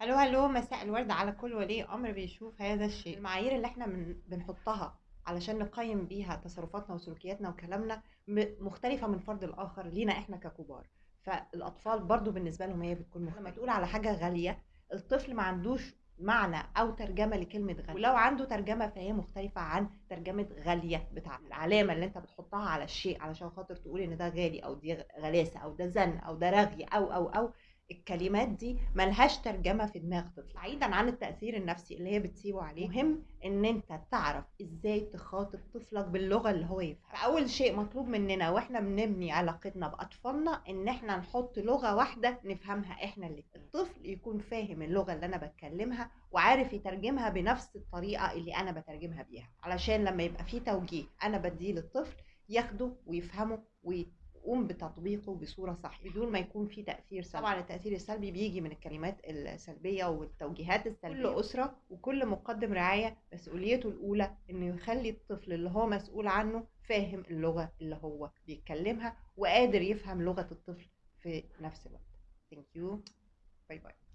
هلو هلو مساء الورد على كل ولي أمر بيشوف هذا الشيء. المعايير اللي إحنا من بنحطها علشان نقيم بيها تصرفاتنا وسلوكياتنا وكلامنا م- مختلفة من فرد الآخر لينا إحنا ككبار. فالأطفال برضو بالنسبة لهم هي بتكون مختلفة. لما تقول على حاجة غالية الطفل ما عندوش معنى أو ترجمة لكلمة غالية. ولو عنده ترجمة فهي مختلفة عن ترجمة غالية بتاع العلامة اللي أنت بتحطها على الشيء علشان خاطر تقول إن ده غالي أو دي غلاسة أو ده زن أو ده رغي أو أو أو. الكلمات دي ملهاش ترجمة في دماغ طفل بعيدا عن التأثير النفسي اللي هي بتسيبه عليه. مهم إن أنت تعرف إزاي تخاطب طفلك باللغة اللي هو يفهم فأول شيء مطلوب مننا وإحنا بنبني علاقتنا بأطفالنا إن إحنا نحط لغة واحدة نفهمها إحنا اللي الطفل يكون فاهم اللغة اللي أنا بتكلمها وعارف يترجمها بنفس الطريقة اللي أنا بترجمها بيها علشان لما يبقى في توجيه أنا بديه للطفل ياخده ويفهمه ويت قوم بتطبيقه بصورة صح بدون ما يكون في تأثير سلبي. طبعا التأثير السلبي بيجي من الكلمات السلبية والتوجيهات السلبية. كل أسرة. وكل مقدم رعاية مسؤوليته الأولى إنه يخلي الطفل اللي هو مسؤول عنه فاهم اللغة اللي هو بيتكلمها وقادر يفهم لغة الطفل في نفس الوقت. thank you bye bye